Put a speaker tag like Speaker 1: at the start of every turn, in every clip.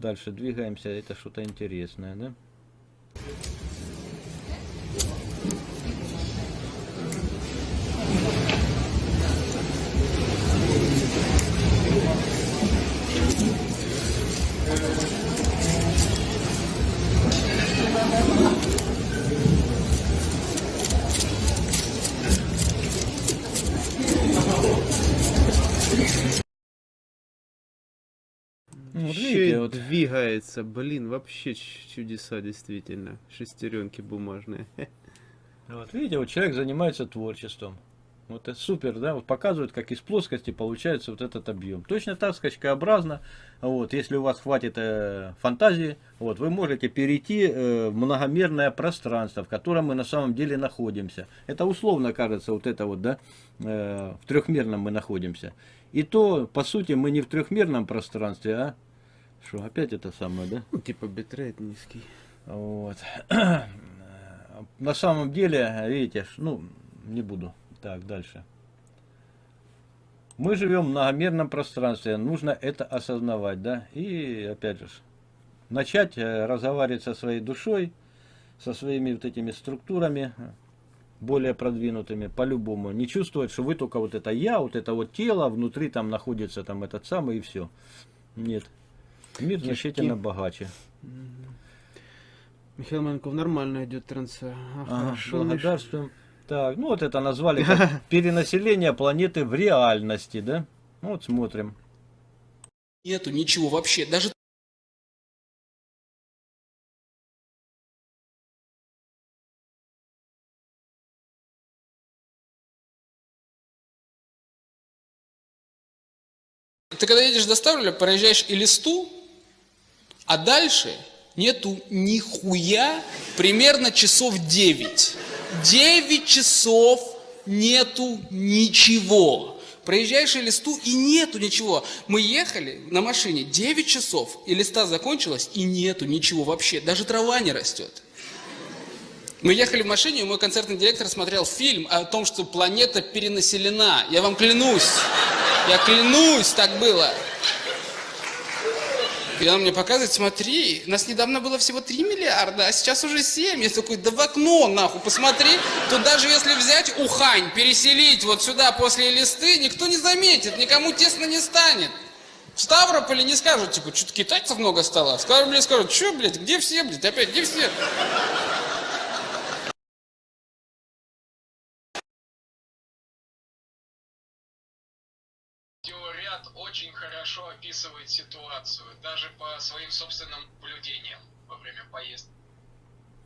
Speaker 1: Дальше двигаемся. Это что-то интересное, да?
Speaker 2: Еще и
Speaker 1: вот
Speaker 2: двигается, блин, вообще чудеса действительно. Шестеренки бумажные.
Speaker 1: Вот видите, вот человек занимается творчеством. Вот это супер, да, вот показывает, как из плоскости получается вот этот объем. Точно так скачкообразно, вот, если у вас хватит э, фантазии, вот, вы можете перейти э, в многомерное пространство, в котором мы на самом деле находимся. Это условно кажется, вот это вот, да, э, в трехмерном мы находимся. И то, по сути, мы не в трехмерном пространстве, а, что, опять это самое, да?
Speaker 2: Ну, типа битрейт низкий.
Speaker 1: Вот. На самом деле, видите, ну, не буду. Так, дальше. Мы живем в многомерном пространстве, нужно это осознавать, да, и, опять же, начать э, разговаривать со своей душой, со своими вот этими структурами, более продвинутыми, по-любому. Не чувствовать, что вы только вот это я, вот это вот тело, внутри там находится там этот самый и все. Нет. Мир значительно богаче.
Speaker 2: Михаил Маленков, нормально идет трансляция.
Speaker 1: Ага,
Speaker 2: Хорошо, Миш.
Speaker 1: благодарствуем. Так, ну вот это назвали как перенаселение планеты в реальности, да? Ну Вот смотрим.
Speaker 3: Нету ничего вообще. Даже Ты когда едешь до Ставрополя, проезжаешь Элисту, а дальше нету нихуя примерно часов 9. 9 часов нету ничего. Проезжаешь Элисту и нету ничего. Мы ехали на машине 9 часов, и листа закончилась, и нету ничего вообще. Даже трава не растет. Мы ехали в машине, и мой концертный директор смотрел фильм о том, что планета перенаселена. Я вам клянусь. Я клянусь, так было. И он мне показывает, смотри, нас недавно было всего 3 миллиарда, а сейчас уже 7. Я такой, да в окно нахуй, посмотри. Тут даже если взять Ухань, переселить вот сюда после листы, никто не заметит, никому тесно не станет. В Ставрополе не скажут, типа, что-то китайцев много стало. В Ставрополе скажут, что, блядь, где все, блядь, опять, где все?
Speaker 4: Видеоряд очень хорошо описывает ситуацию, даже по своим собственным наблюдениям во время поездки.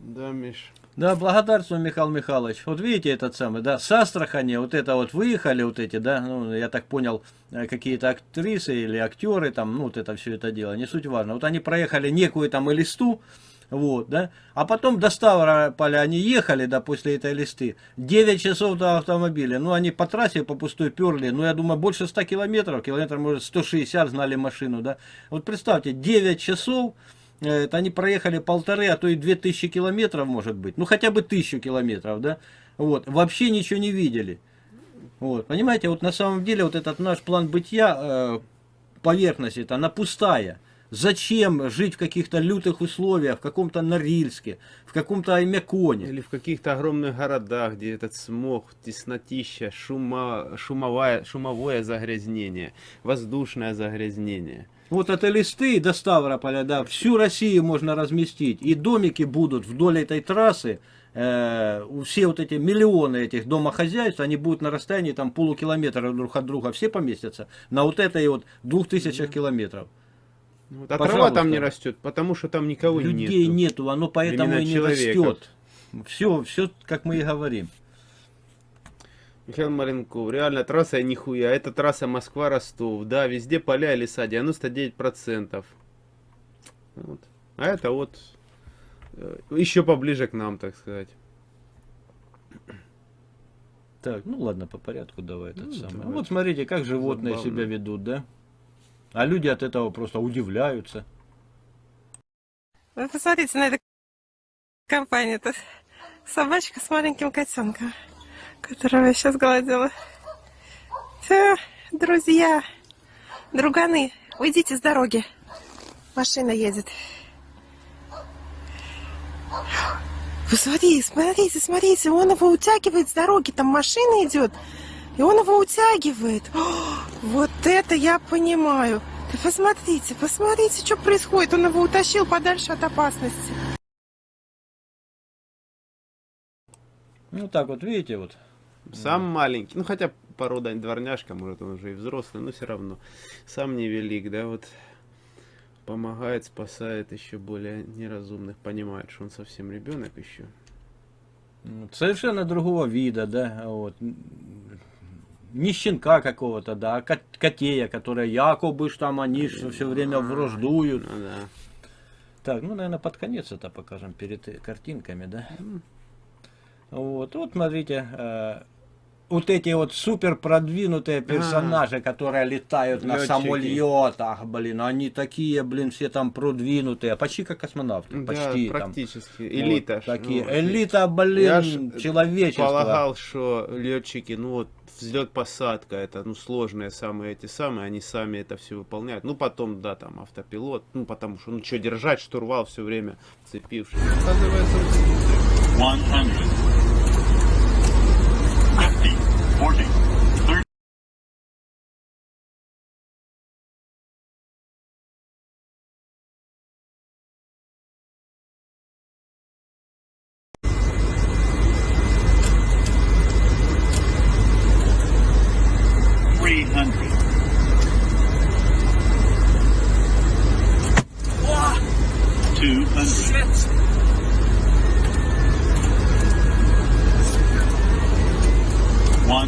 Speaker 2: Да, Миш.
Speaker 1: Да, благодарствую, Михаил Михайлович. Вот видите этот самый, да, с Астрахани, вот это вот выехали, вот эти, да, ну, я так понял, э, какие-то актрисы или актеры, там, ну, вот это все это дело, не суть важно. Вот они проехали некую там листу, вот, да, а потом до Ставрополя они ехали, да, после этой листы, 9 часов до автомобиля, ну, они по трассе по пустой перли, ну, я думаю, больше 100 километров, километров, может, 160 знали машину, да, вот представьте, 9 часов, э, это они проехали полторы, а то и 2000 километров, может быть, ну, хотя бы 1000 километров, да, вот, вообще ничего не видели, вот, понимаете, вот на самом деле вот этот наш план бытия, э, поверхность это, она пустая. Зачем жить в каких-то лютых условиях, в каком-то Норильске, в каком-то Аймяконе?
Speaker 2: Или в каких-то огромных городах, где этот смог, теснотища, шума, шумовое, шумовое загрязнение, воздушное загрязнение.
Speaker 1: Вот от Элисты до Ставрополя, да, всю Россию можно разместить. И домики будут вдоль этой трассы, э, все вот эти миллионы этих домохозяйств, они будут на расстоянии там полукилометра друг от друга, все поместятся на вот этой вот двух тысячах километров.
Speaker 2: Вот, а
Speaker 1: Пожалуйста.
Speaker 2: трава там не растет, потому что там никого
Speaker 1: Людей
Speaker 2: нету.
Speaker 1: нету, оно поэтому
Speaker 2: Именно
Speaker 1: и не
Speaker 2: человека.
Speaker 1: растет. Все, все, как мы и говорим.
Speaker 2: Михаил Маленков, реально трасса нихуя. Это трасса Москва-Ростов. Да, везде поля и леса, 99%. Вот. А это вот э, еще поближе к нам, так сказать.
Speaker 1: Так, ну ладно, по порядку давай этот
Speaker 2: Ну,
Speaker 1: самый. Вот смотрите, как животные
Speaker 2: Забавно.
Speaker 1: себя ведут, да? А люди от этого просто удивляются.
Speaker 5: Вы посмотрите на эту компанию. Это собачка с маленьким котенком, которого я сейчас гладила. Все, друзья, друганы, уйдите с дороги. Машина едет. Посмотри, смотрите, смотрите, он его утягивает с дороги, там машина идет, и он его утягивает. О, вот это я понимаю. Ты посмотрите, посмотрите, что происходит. Он его утащил подальше от опасности.
Speaker 1: Ну так вот, видите, вот.
Speaker 2: Сам маленький, ну хотя порода дворняжка, может он уже и взрослый, но все равно. Сам невелик, да, вот помогает, спасает еще более неразумных, понимает, что он совсем ребенок еще.
Speaker 1: Ну, Совершенно другого вида, да, вот. Не щенка какого-то, да, а кот- котея, которые якобы ж там они все время враждуют.
Speaker 2: Ну да.
Speaker 1: Так, ну, наверное, под конец это покажем перед картинками, да? Вот, вот смотрите, э, вот эти вот супер продвинутые персонажи, которые летают на
Speaker 2: Лётчики.
Speaker 1: самолетах, блин, они такие, блин, все там продвинутые, почти как космонавты, почти
Speaker 2: да,
Speaker 1: там.
Speaker 2: практически.
Speaker 1: Вот
Speaker 2: Элита. ж,
Speaker 1: такие,
Speaker 2: ну,
Speaker 1: элита,
Speaker 2: Я
Speaker 1: блин, человечества.
Speaker 2: полагал, что летчики, ну вот взлет посадка, это ну сложные самые эти самые, они сами это все выполняют. Ну потом, да, там автопилот, ну потому что, ну что держать штурвал все время цепившись. Оказывается,
Speaker 6: 100,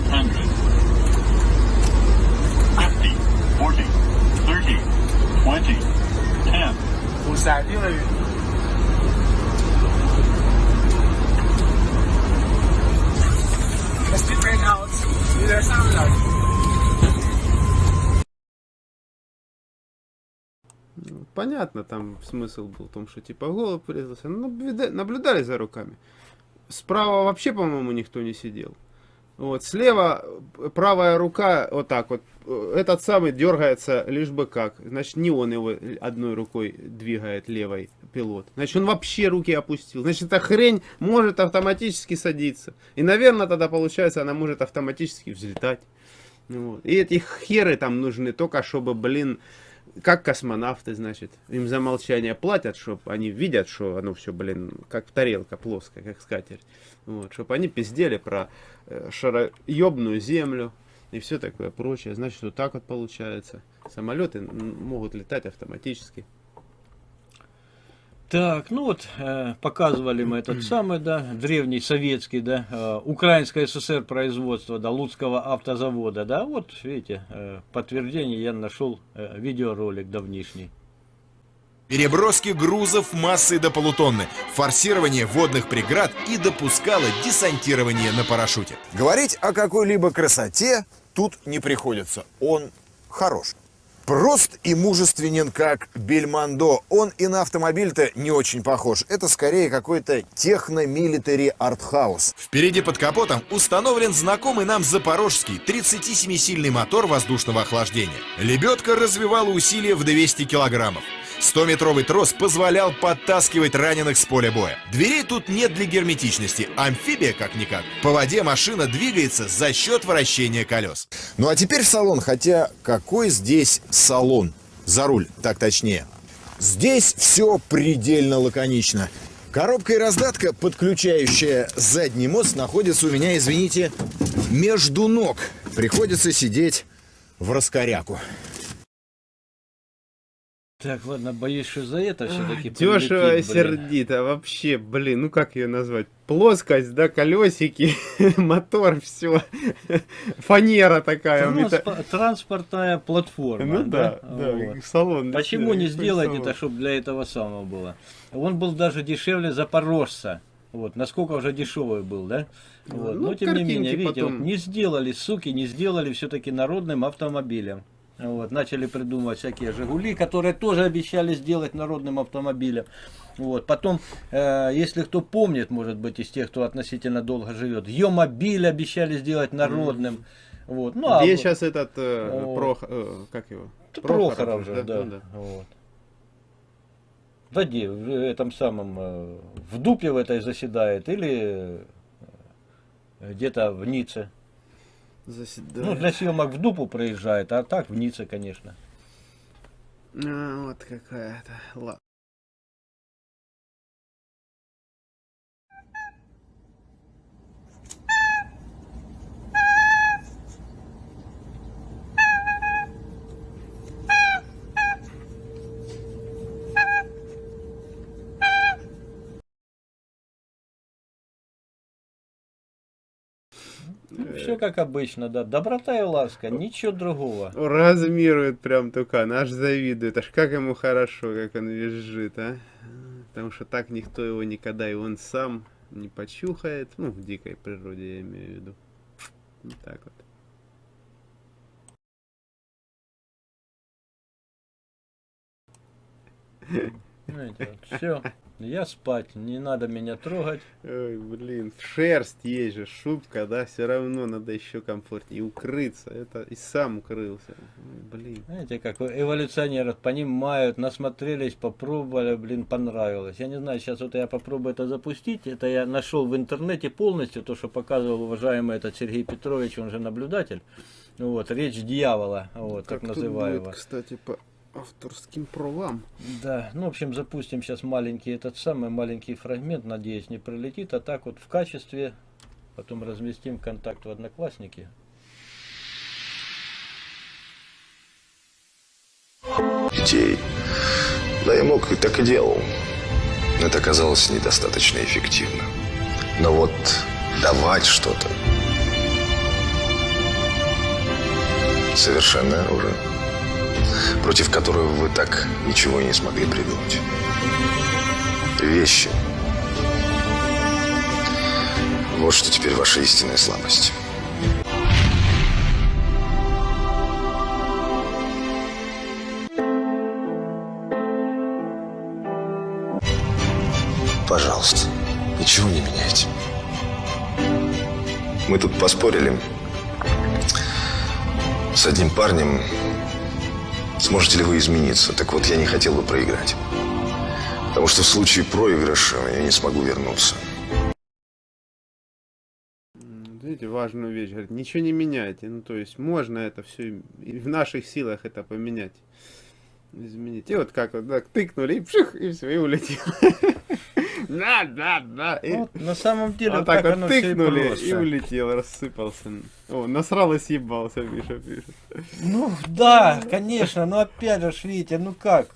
Speaker 6: 100, 50, 40, 30,
Speaker 7: 20,
Speaker 2: понятно, там смысл был в том, что типа голубь врезался. Наблюдали за руками. Справа вообще, по-моему, никто не сидел. Вот, слева правая рука, вот так вот, этот самый дергается лишь бы как. Значит, не он его одной рукой двигает, левой пилот. Значит, он вообще руки опустил. Значит, эта хрень может автоматически садиться. И, наверное, тогда получается, она может автоматически взлетать. Ну Вот. И эти херы там нужны только, чтобы, блин, как космонавты, значит, им за молчание платят, чтобы они видят, что оно все, блин, как тарелка плоская, как скатерть. Вот, чтобы они пиздели про э, шароебную землю и все такое прочее. Значит, вот так вот получается. Самолеты могут летать автоматически.
Speaker 1: Так, ну вот, э, показывали мы этот самый, да, древний советский, да, э, Украинское СССР производства, да, Луцкого автозавода, да, вот, видите, э, подтверждение я нашел э, видеоролик давнишний.
Speaker 8: Переброски грузов массой до полутонны, форсирование водных преград и допускало десантирование на парашюте.
Speaker 9: Говорить о какой-либо красоте тут не приходится. Он хорош. Прост и мужественен, как Бельмондо. Он и на автомобиль-то не очень похож. Это скорее какой-то техно-милитари артхаус.
Speaker 8: Впереди под капотом установлен знакомый нам запорожский 37-сильный мотор воздушного охлаждения. Лебедка развивала усилия в 200 килограммов. 100-метровый трос позволял подтаскивать раненых с поля боя. Дверей тут нет для герметичности, амфибия как-никак. По воде машина двигается за счет вращения колес.
Speaker 9: Ну а теперь в салон, хотя какой здесь салон? За руль, так точнее. Здесь все предельно лаконично. Коробка и раздатка, подключающая задний мост, находится у меня, извините, между ног. Приходится сидеть в раскоряку.
Speaker 1: Так, ладно, боюсь, что за это все-таки
Speaker 2: Дешево и сердито, вообще, блин, ну как ее назвать? Плоскость, да, колесики, мотор, все. Фанера такая. мета-
Speaker 1: Транспортная платформа.
Speaker 2: Ну да, да,
Speaker 1: Вот.
Speaker 2: салон.
Speaker 1: Почему не сделать
Speaker 2: салон.
Speaker 1: это, чтобы для этого самого было? Он был даже дешевле Запорожца. Вот, насколько уже дешевый был, да? Вот.
Speaker 2: ну,
Speaker 1: Но тем не менее, видите,
Speaker 2: потом.
Speaker 1: вот не сделали, суки, не сделали все-таки народным автомобилем. Вот, начали придумывать всякие Жигули, которые тоже обещали сделать народным автомобилем. Вот. Потом, э, если кто помнит, может быть, из тех, кто относительно долго живет, Йомобиль обещали сделать народным. Вот. Ну, а
Speaker 2: Где
Speaker 1: вот-
Speaker 2: сейчас этот, э,
Speaker 1: Вот.
Speaker 2: Прох- э, как его?
Speaker 1: Прохоров, же,
Speaker 2: да,
Speaker 1: да.
Speaker 2: ну да.
Speaker 1: Вот. Да где, в этом самом, э, в дупе в этой заседает или э, где-то в Ницце.
Speaker 2: Заседает.
Speaker 1: Ну, для съемок в дупу проезжает, а так в Ницце, конечно.
Speaker 2: А, вот какая-то. Ладно.
Speaker 1: Все как обычно, да. Доброта и ласка, ничего другого.
Speaker 2: Размирует прям тукан, аж завидует. Аж как ему хорошо, как он визжит, а. Потому что так никто его никогда и он сам не почухает. Ну, в дикой природе я имею в виду. Вот так вот.
Speaker 1: все, я спать, не надо меня трогать.
Speaker 2: Ой, блин, шерсть есть же, шубка, да, все равно надо еще комфортнее укрыться. Это и сам укрылся. Блин.
Speaker 1: Знаете, как эволюционеры понимают, насмотрелись, попробовали, блин, понравилось. Я не знаю, сейчас вот я попробую это запустить. Это я нашел в интернете полностью, то, что показывал уважаемый этот Сергей Петрович, он же наблюдатель. Вот, речь дьявола, вот, так,
Speaker 2: тут
Speaker 1: называемого.
Speaker 2: будет, кстати, по авторским правам.
Speaker 1: Да, ну, в общем, запустим сейчас маленький, этот самый маленький фрагмент, надеюсь, не пролетит, а так вот в качестве, потом разместим контакт в Одноклассники.
Speaker 10: Детей. Да, я мог и так и делал. Но это оказалось недостаточно эффективно. Но вот давать что-то совершенное оружие против которого вы так ничего и не смогли придумать. Вещи. Вот что теперь ваша истинная слабость. Пожалуйста, ничего не меняйте. Мы тут поспорили с одним парнем, Сможете ли вы измениться? Так вот, я не хотел бы проиграть. Потому что в случае проигрыша я не смогу вернуться.
Speaker 2: Видите, важную вещь. Говорит, ничего не меняйте. Ну, то есть, можно это все, и в наших силах это поменять. Изменить. И вот как вот так тыкнули, и пших, и все, и улетел. Да, да, да.
Speaker 1: Вот, на самом деле,
Speaker 2: вот так
Speaker 1: так
Speaker 2: вот тыкнули, и улетел, рассыпался. О, насрал и съебался, Миша пишет.
Speaker 1: Ну да, конечно, но опять же, видите, ну как,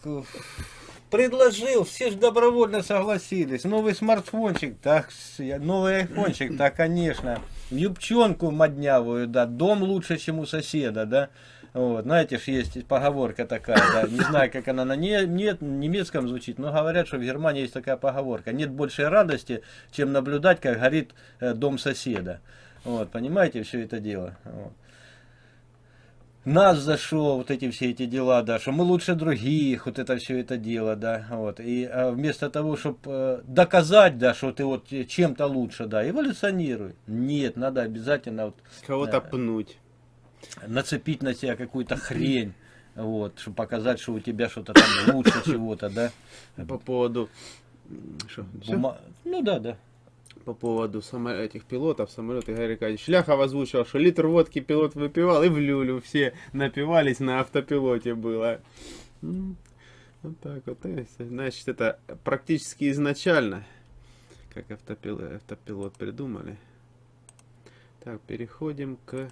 Speaker 1: предложил, все же добровольно согласились. Новый смартфончик, так, новый айфончик, да, конечно. Юбчонку моднявую, да, дом лучше, чем у соседа, да. Вот, знаете ж, есть поговорка такая, да, не знаю, как она на не, нет, немецком звучит, но говорят, что в Германии есть такая поговорка. Нет большей радости, чем наблюдать, как горит э, дом соседа. Вот, понимаете, все это дело. Вот нас за что, вот эти все эти дела, да, что мы лучше других, вот это все это дело, да, вот, и а, вместо того, чтобы доказать, да, что ты вот э, чем-то лучше, да, эволюционируй. Нет, надо обязательно вот
Speaker 2: Кого-то пнуть.
Speaker 1: Нацепить на себя какую-то хрень, вот, чтобы показать, что у тебя что-то там лучше чего-то, да.
Speaker 2: По поводу... Что?
Speaker 1: Бума- Ну да, да.
Speaker 2: по поводу само... этих пилотов, самолета Игорь Аркадьевич Ляхов озвучил, что литр водки пилот выпивал, и в люлю все напивались на автопилоте было. М, Вот так вот. Значит, это практически изначально, как автопилот, автопилот придумали. Так, переходим к